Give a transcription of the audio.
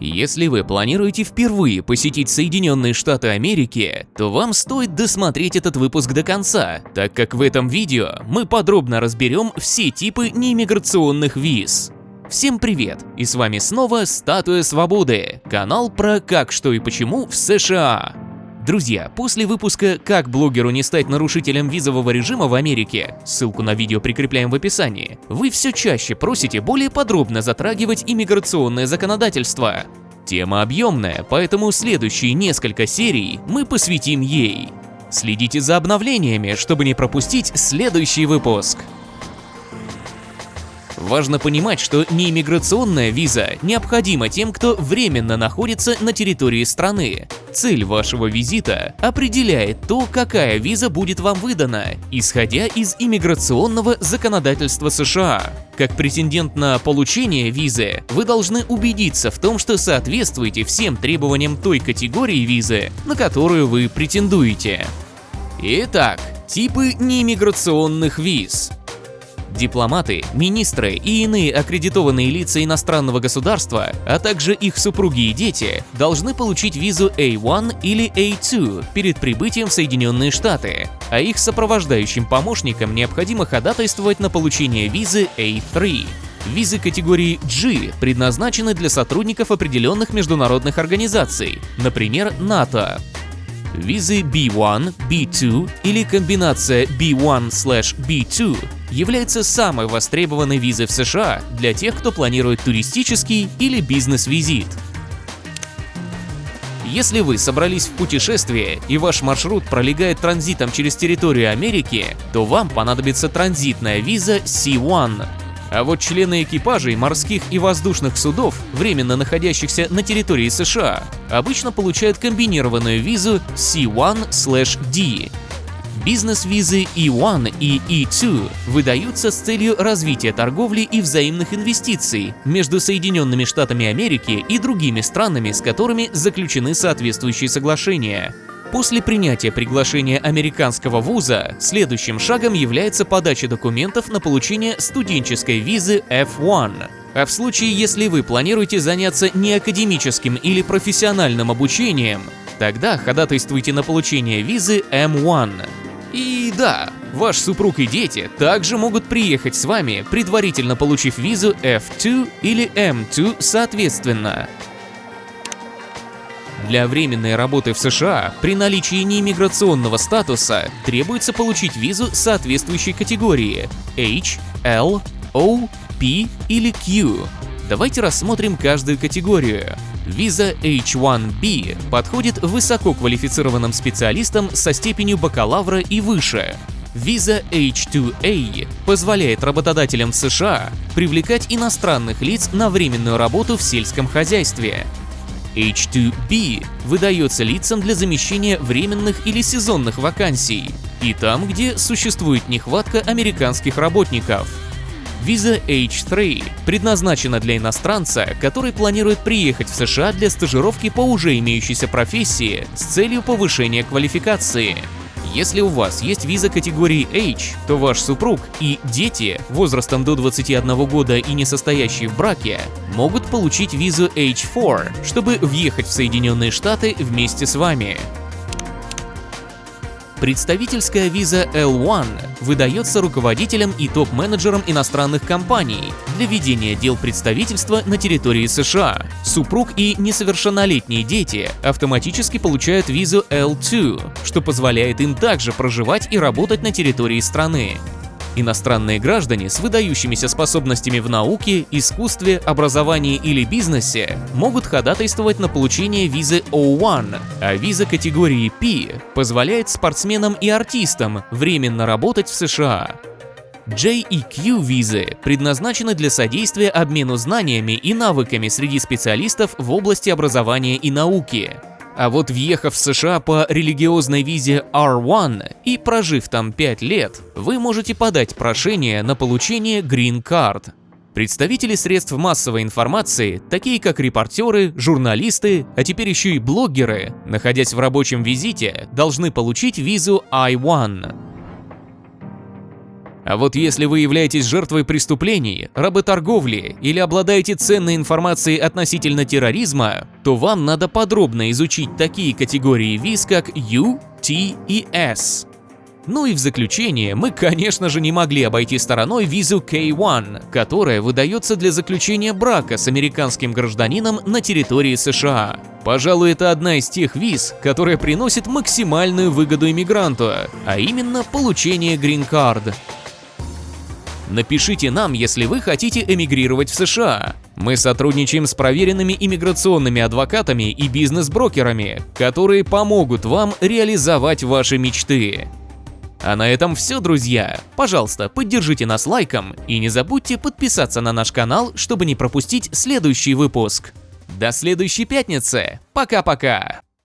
Если вы планируете впервые посетить Соединенные Штаты Америки, то вам стоит досмотреть этот выпуск до конца, так как в этом видео мы подробно разберем все типы неиммиграционных виз. Всем привет! И с вами снова Статуя Свободы, канал про как, что и почему в США. Друзья, после выпуска «Как блогеру не стать нарушителем визового режима в Америке», ссылку на видео прикрепляем в описании, вы все чаще просите более подробно затрагивать иммиграционное законодательство. Тема объемная, поэтому следующие несколько серий мы посвятим ей. Следите за обновлениями, чтобы не пропустить следующий выпуск. Важно понимать, что неиммиграционная виза необходима тем, кто временно находится на территории страны. Цель вашего визита определяет то, какая виза будет вам выдана, исходя из иммиграционного законодательства США. Как претендент на получение визы, вы должны убедиться в том, что соответствуете всем требованиям той категории визы, на которую вы претендуете. Итак, типы неиммиграционных виз. Дипломаты, министры и иные аккредитованные лица иностранного государства, а также их супруги и дети, должны получить визу A1 или A2 перед прибытием в Соединенные Штаты, а их сопровождающим помощникам необходимо ходатайствовать на получение визы A3. Визы категории G предназначены для сотрудников определенных международных организаций, например, НАТО. Визы B1, B2 или комбинация B1/B2 является самой востребованной визой в США для тех, кто планирует туристический или бизнес-визит. Если вы собрались в путешествие и ваш маршрут пролегает транзитом через территорию Америки, то вам понадобится транзитная виза C1 а вот члены экипажей морских и воздушных судов, временно находящихся на территории США, обычно получают комбинированную визу C1/D. Бизнес-визы E1 и E2 выдаются с целью развития торговли и взаимных инвестиций между Соединенными Штатами Америки и другими странами, с которыми заключены соответствующие соглашения. После принятия приглашения американского вуза, следующим шагом является подача документов на получение студенческой визы F1. А в случае, если вы планируете заняться неакадемическим или профессиональным обучением, тогда ходатайствуйте на получение визы M1. Да, ваш супруг и дети также могут приехать с вами, предварительно получив визу F2 или M2 соответственно. Для временной работы в США при наличии неиммиграционного статуса требуется получить визу соответствующей категории H, L, O, P или Q. Давайте рассмотрим каждую категорию. Виза H1B подходит высококвалифицированным специалистам со степенью бакалавра и выше. Виза H2A позволяет работодателям США привлекать иностранных лиц на временную работу в сельском хозяйстве. H2B выдается лицам для замещения временных или сезонных вакансий и там, где существует нехватка американских работников. Виза H3 предназначена для иностранца, который планирует приехать в США для стажировки по уже имеющейся профессии с целью повышения квалификации. Если у вас есть виза категории H, то ваш супруг и дети возрастом до 21 года и не состоящие в браке могут получить визу H4, чтобы въехать в Соединенные Штаты вместе с вами. Представительская виза L1 выдается руководителям и топ-менеджерам иностранных компаний для ведения дел представительства на территории США. Супруг и несовершеннолетние дети автоматически получают визу L2, что позволяет им также проживать и работать на территории страны. Иностранные граждане с выдающимися способностями в науке, искусстве, образовании или бизнесе могут ходатайствовать на получение визы O1, а виза категории P позволяет спортсменам и артистам временно работать в США. J и Q визы предназначены для содействия обмену знаниями и навыками среди специалистов в области образования и науки. А вот въехав в США по религиозной визе R1 и прожив там 5 лет, вы можете подать прошение на получение Green Card. Представители средств массовой информации, такие как репортеры, журналисты, а теперь еще и блогеры, находясь в рабочем визите, должны получить визу I-1. А вот если вы являетесь жертвой преступлений, работорговли или обладаете ценной информацией относительно терроризма, то вам надо подробно изучить такие категории виз, как U, T и S. Ну и в заключение, мы, конечно же, не могли обойти стороной визу K1, которая выдается для заключения брака с американским гражданином на территории США. Пожалуй, это одна из тех виз, которая приносит максимальную выгоду иммигранту, а именно получение грин-кард. Напишите нам, если вы хотите эмигрировать в США. Мы сотрудничаем с проверенными иммиграционными адвокатами и бизнес-брокерами, которые помогут вам реализовать ваши мечты. А на этом все, друзья. Пожалуйста, поддержите нас лайком и не забудьте подписаться на наш канал, чтобы не пропустить следующий выпуск. До следующей пятницы. Пока-пока.